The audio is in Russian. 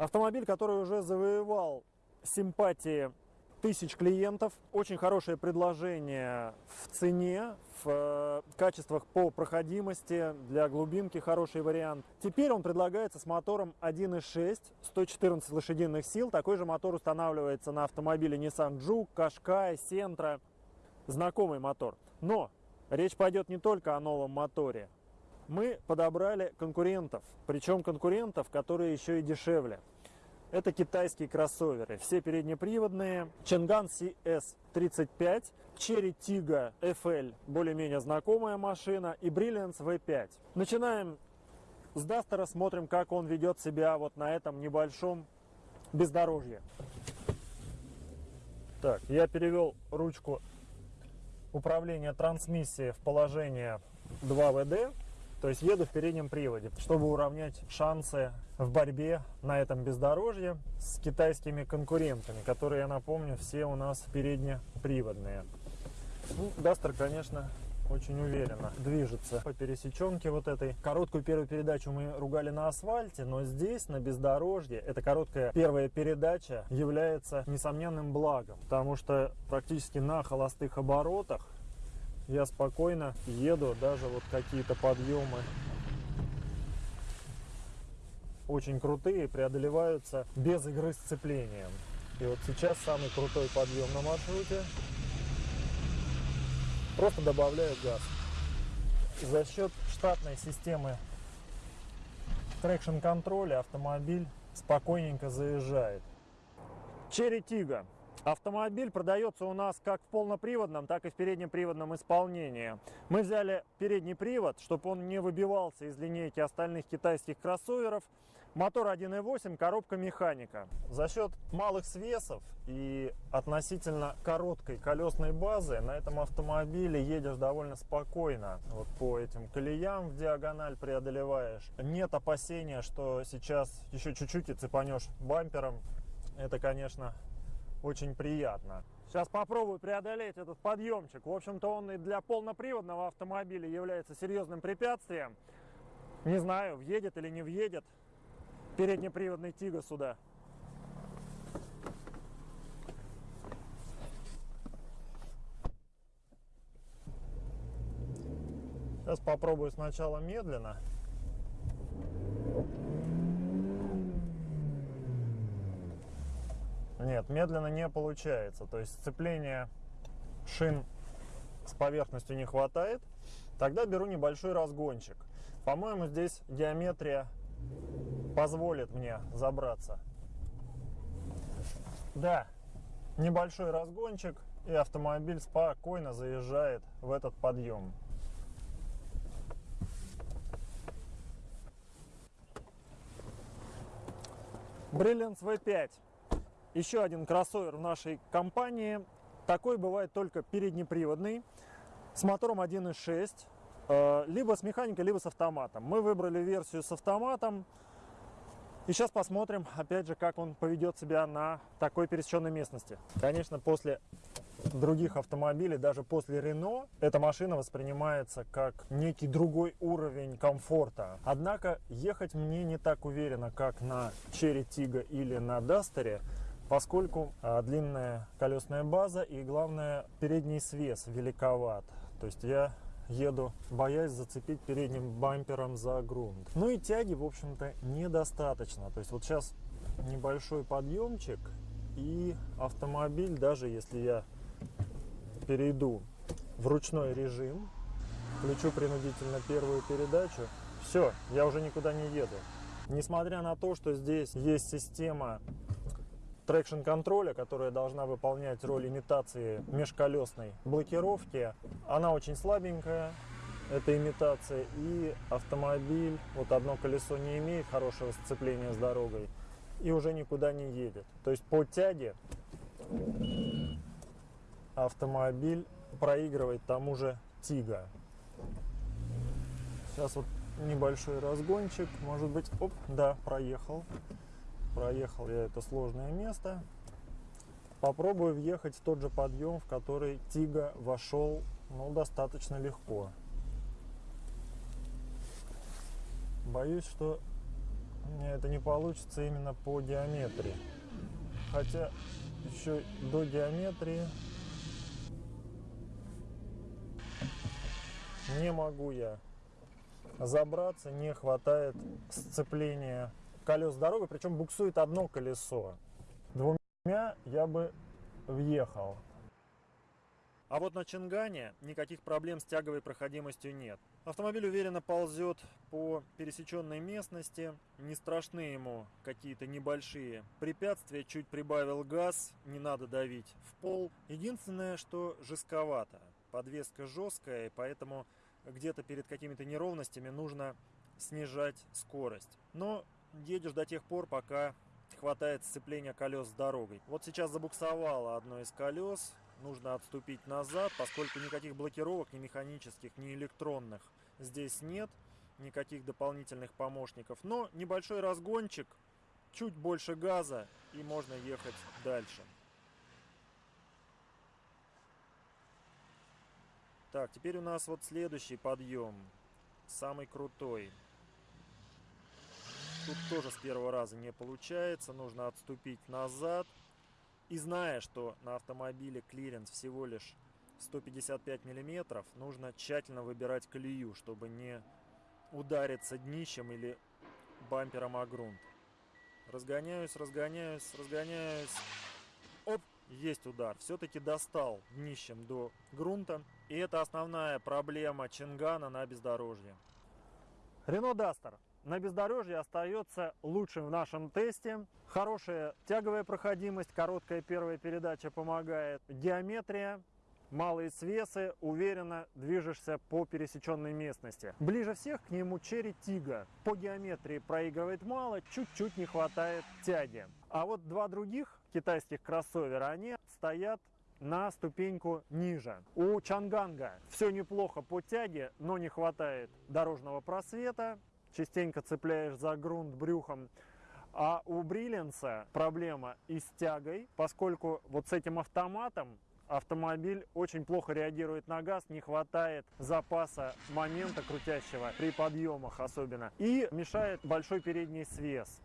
Автомобиль, который уже завоевал симпатии тысяч клиентов. Очень хорошее предложение в цене, в э, качествах по проходимости, для глубинки хороший вариант. Теперь он предлагается с мотором 1.6, 114 лошадиных сил. Такой же мотор устанавливается на автомобиле Nissan Juke, Qashqai, Sentra. Знакомый мотор. Но речь пойдет не только о новом моторе. Мы подобрали конкурентов, причем конкурентов, которые еще и дешевле. Это китайские кроссоверы, все переднеприводные. Ченган CS35, Cherry Tiggo FL, более-менее знакомая машина, и Brilliance V5. Начинаем с Дастера, смотрим, как он ведет себя вот на этом небольшом бездорожье. Так, я перевел ручку управления трансмиссии в положение 2WD. То есть еду в переднем приводе, чтобы уравнять шансы в борьбе на этом бездорожье с китайскими конкурентами, которые, я напомню, все у нас переднеприводные. Ну, Дастер, конечно, очень уверенно движется по пересеченке вот этой. Короткую первую передачу мы ругали на асфальте, но здесь, на бездорожье, эта короткая первая передача является несомненным благом, потому что практически на холостых оборотах я спокойно еду, даже вот какие-то подъемы очень крутые, преодолеваются без игры сцеплением. И вот сейчас самый крутой подъем на маршруте. Просто добавляю газ. За счет штатной системы traction control я автомобиль спокойненько заезжает. Chery Tiggo Автомобиль продается у нас как в полноприводном, так и в переднеприводном исполнении. Мы взяли передний привод, чтобы он не выбивался из линейки остальных китайских кроссоверов. Мотор 1.8, коробка механика. За счет малых свесов и относительно короткой колесной базы на этом автомобиле едешь довольно спокойно. Вот по этим колеям в диагональ преодолеваешь. Нет опасения, что сейчас еще чуть-чуть и цепанешь бампером. Это, конечно, очень приятно. Сейчас попробую преодолеть этот подъемчик. В общем-то, он и для полноприводного автомобиля является серьезным препятствием. Не знаю, въедет или не въедет переднеприводный Тига сюда. Сейчас попробую сначала медленно. Нет, медленно не получается. То есть сцепления шин с поверхностью не хватает. Тогда беру небольшой разгончик. По-моему, здесь геометрия позволит мне забраться. Да, небольшой разгончик, и автомобиль спокойно заезжает в этот подъем. Brilliance V5 еще один кроссовер в нашей компании. Такой бывает только переднеприводный, с мотором 1.6, э, либо с механикой, либо с автоматом. Мы выбрали версию с автоматом. И сейчас посмотрим, опять же, как он поведет себя на такой пересеченной местности. Конечно, после других автомобилей, даже после Рено, эта машина воспринимается как некий другой уровень комфорта. Однако ехать мне не так уверенно, как на Cherry Tiggo или на Дастере, поскольку а, длинная колесная база и главное передний свес великоват. То есть я еду, боясь зацепить передним бампером за грунт. Ну и тяги, в общем-то, недостаточно. То есть вот сейчас небольшой подъемчик и автомобиль, даже если я перейду в ручной режим, включу принудительно первую передачу, все, я уже никуда не еду. Несмотря на то, что здесь есть система traction control я, которая должна выполнять роль имитации межколесной блокировки. Она очень слабенькая, эта имитация, и автомобиль, вот одно колесо не имеет хорошего сцепления с дорогой и уже никуда не едет. То есть по тяге автомобиль проигрывает тому же Tiggo. Сейчас вот небольшой разгончик, может быть, оп, да, проехал. Проехал я это сложное место. Попробую въехать в тот же подъем, в который Тига вошел ну, достаточно легко. Боюсь, что мне это не получится именно по диаметрии. Хотя еще до диаметрии не могу я забраться, не хватает сцепления колес дорогой, причем буксует одно колесо. Двумя я бы въехал. А вот на Чингане никаких проблем с тяговой проходимостью нет. Автомобиль уверенно ползет по пересеченной местности, не страшны ему какие-то небольшие препятствия, чуть прибавил газ, не надо давить в пол. Единственное, что жестковато, подвеска жесткая, поэтому где-то перед какими-то неровностями нужно снижать скорость. Но едешь до тех пор, пока хватает сцепления колес с дорогой. Вот сейчас забуксовало одно из колес, нужно отступить назад, поскольку никаких блокировок, ни механических, ни электронных здесь нет, никаких дополнительных помощников. Но небольшой разгончик, чуть больше газа и можно ехать дальше. Так, теперь у нас вот следующий подъем, самый крутой. Тут тоже с первого раза не получается, нужно отступить назад. И зная, что на автомобиле клиренс всего лишь 155 миллиметров, нужно тщательно выбирать колею, чтобы не удариться днищем или бампером о грунт. Разгоняюсь, разгоняюсь, разгоняюсь. Оп, есть удар. Все-таки достал днищем до грунта. И это основная проблема Чингана на бездорожье. Рено Дастер на бездорожье остается лучшим в нашем тесте. Хорошая тяговая проходимость, короткая первая передача помогает. Геометрия, малые свесы, уверенно движешься по пересеченной местности. Ближе всех к нему Черри Тига. По геометрии проигрывает мало, чуть-чуть не хватает тяги. А вот два других китайских кроссовера, они стоят на ступеньку ниже. У Чанганга все неплохо по тяге, но не хватает дорожного просвета частенько цепляешь за грунт брюхом. А у Бриллианса проблема и с тягой, поскольку вот с этим автоматом автомобиль очень плохо реагирует на газ, не хватает запаса момента крутящего при подъемах особенно. И мешает большой передний свес.